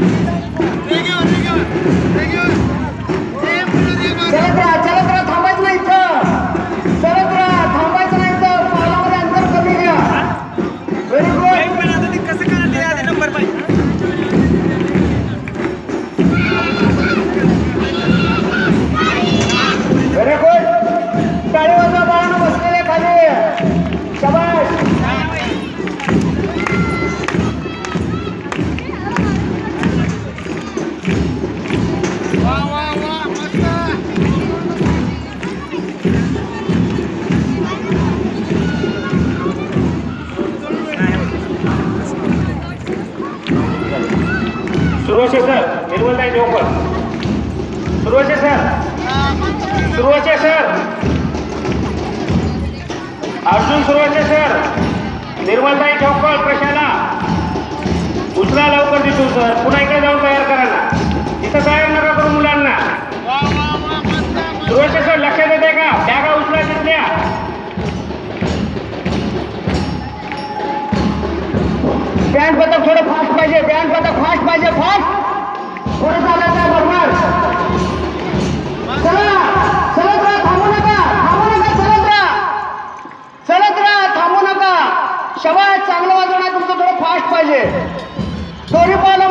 चलत सुरुवाचे sir. निर्मलताई joker सुरुवाचे सर सुरुवाचे सर. अर्जुन सुरुवाचे सर. निर्मलताई चौकळ प्रशाला. उचला लवकर दिसू सर. पुन्हा इकडे बँड पथक थोडं फास्ट पाहिजे. बँड पथक फास्ट पाहिजे फास्ट थोडं चालत आहे बरोबर. चला चलत राहा थांबू नका. थांबू नका चलत राहा चलत राहा थांबू नका. शबाज चांगलं वाजवणार तुमचं थोडं फास्ट पाहिजे. दोन्ही बॉल